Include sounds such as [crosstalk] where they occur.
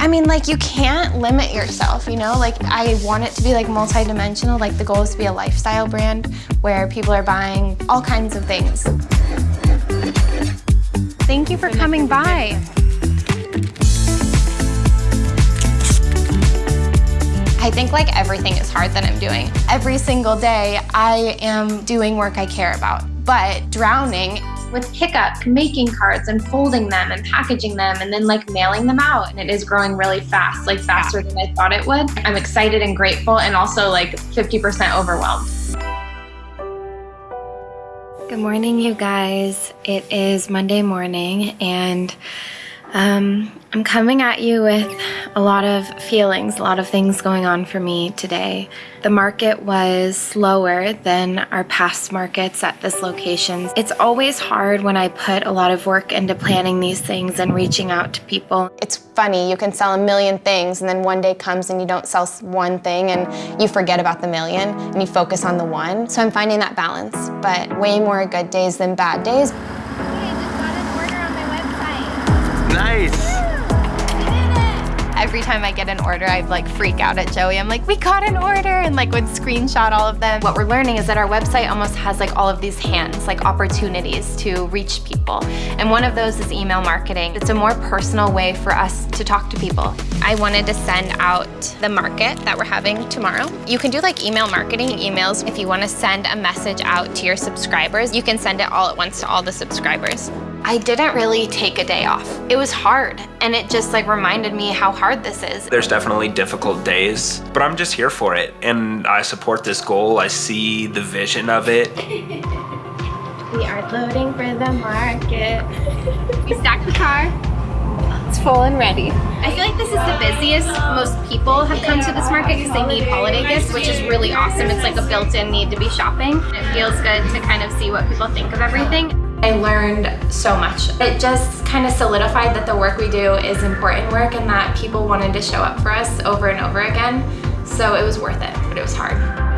I mean, like, you can't limit yourself, you know? Like, I want it to be, like, multidimensional. Like, the goal is to be a lifestyle brand where people are buying all kinds of things. Thank you for coming by. I think like everything is hard that I'm doing. Every single day, I am doing work I care about. But drowning with pickup, making cards and folding them and packaging them and then like mailing them out. And it is growing really fast, like faster than I thought it would. I'm excited and grateful and also like 50% overwhelmed. Good morning, you guys. It is Monday morning and um, I'm coming at you with a lot of feelings, a lot of things going on for me today. The market was slower than our past markets at this location. It's always hard when I put a lot of work into planning these things and reaching out to people. It's funny, you can sell a million things and then one day comes and you don't sell one thing and you forget about the million and you focus on the one. So I'm finding that balance, but way more good days than bad days. Nice. Every time I get an order, I like freak out at Joey. I'm like, we got an order, and like would screenshot all of them. What we're learning is that our website almost has like all of these hands, like opportunities to reach people. And one of those is email marketing. It's a more personal way for us to talk to people. I wanted to send out the market that we're having tomorrow. You can do like email marketing emails. If you want to send a message out to your subscribers, you can send it all at once to all the subscribers. I didn't really take a day off. It was hard, and it just like reminded me how hard this is. There's definitely difficult days, but I'm just here for it, and I support this goal. I see the vision of it. [laughs] we are loading for the market. we stacked the car. It's full and ready. I feel like this is the busiest. Most people have come to this market because they need holiday gifts, which is really awesome. It's like a built-in need to be shopping. It feels good to kind of see what people think of everything. I learned so much. It just kind of solidified that the work we do is important work and that people wanted to show up for us over and over again. So it was worth it, but it was hard.